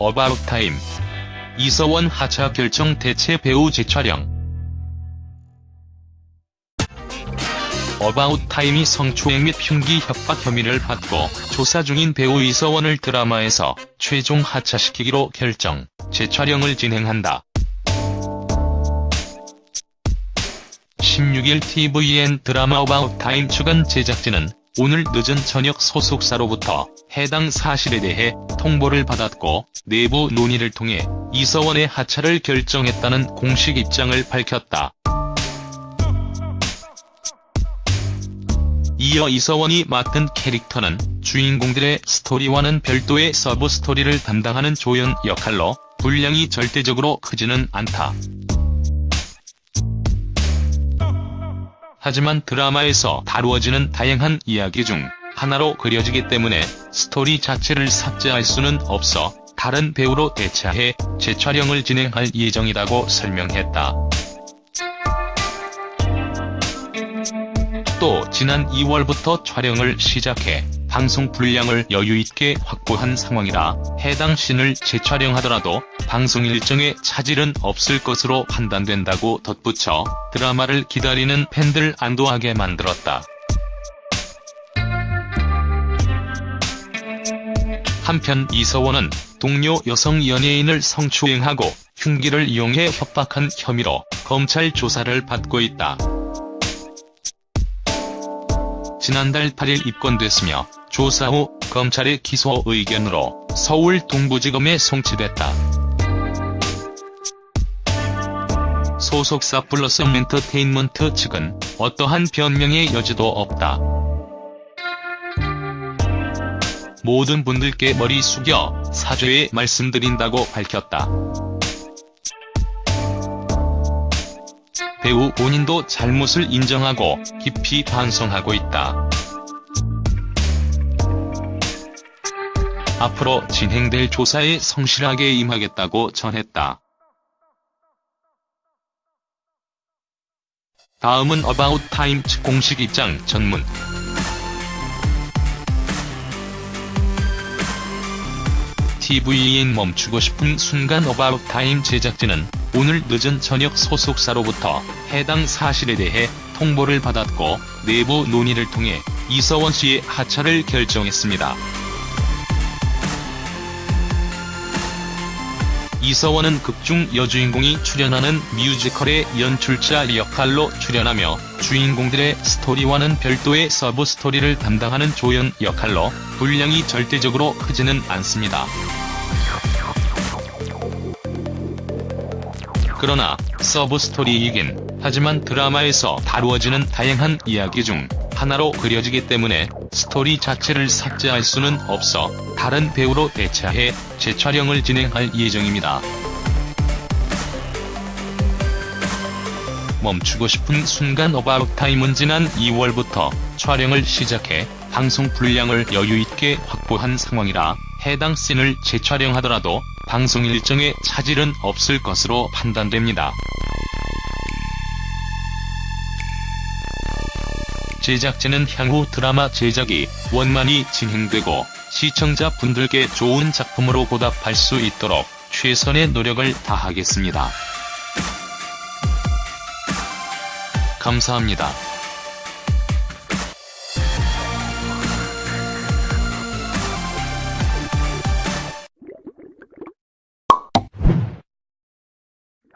어바웃 타임. 이서원 하차 결정 대체 배우 재촬영. 어바웃 타임이 성추행 및 흉기 협박 혐의를 받고 조사 중인 배우 이서원을 드라마에서 최종 하차시키기로 결정, 재촬영을 진행한다. 16일 tvN 드라마 어바웃 타임 주간 제작진은 오늘 늦은 저녁 소속사로부터 해당 사실에 대해 통보를 받았고 내부 논의를 통해 이서원의 하차를 결정했다는 공식 입장을 밝혔다. 이어 이서원이 맡은 캐릭터는 주인공들의 스토리와는 별도의 서브 스토리를 담당하는 조연 역할로 분량이 절대적으로 크지는 않다. 하지만 드라마에서 다루어지는 다양한 이야기 중 하나로 그려지기 때문에 스토리 자체를 삭제할 수는 없어 다른 배우로 대체해 재촬영을 진행할 예정이라고 설명했다. 또 지난 2월부터 촬영을 시작해 방송 분량을 여유있게 확보한 상황이라 해당 씬을 재촬영하더라도 방송 일정에 차질은 없을 것으로 판단된다고 덧붙여 드라마를 기다리는 팬들 안도하게 만들었다. 한편 이서원은 동료 여성 연예인을 성추행하고 흉기를 이용해 협박한 혐의로 검찰 조사를 받고 있다. 지난달 8일 입건됐으며 조사 후 검찰의 기소 의견으로 서울 동부지검에 송치됐다. 소속사 플러스 엔터테인먼트 측은 어떠한 변명의 여지도 없다. 모든 분들께 머리 숙여 사죄의 말씀드린다고 밝혔다. 배우 본인도 잘못을 인정하고 깊이 반성하고 있다. 앞으로 진행될 조사에 성실하게 임하겠다고 전했다. 다음은 어바웃 타임 측 공식 입장 전문 TVN 멈추고 싶은 순간 어바웃 타임 제작진은 오늘 늦은 저녁 소속사로부터 해당 사실에 대해 통보를 받았고 내부 논의를 통해 이서원 씨의 하차를 결정했습니다. 이서원은 극중 여주인공이 출연하는 뮤지컬의 연출자 역할로 출연하며 주인공들의 스토리와는 별도의 서브 스토리를 담당하는 조연 역할로 분량이 절대적으로 크지는 않습니다. 그러나 서브 스토리이긴 하지만 드라마에서 다루어지는 다양한 이야기 중 하나로 그려지기 때문에 스토리 자체를 삭제할 수는 없어 다른 배우로 대체해 재촬영을 진행할 예정입니다. 멈추고 싶은 순간 어바웃 타임은 지난 2월부터 촬영을 시작해 방송 분량을 여유있게 확보한 상황이라 해당 씬을 재촬영하더라도 방송 일정에 차질은 없을 것으로 판단됩니다. 제작진은 향후 드라마 제작이 원만히 진행되고 시청자분들께 좋은 작품으로 보답할 수 있도록 최선의 노력을 다하겠습니다. 감사합니다.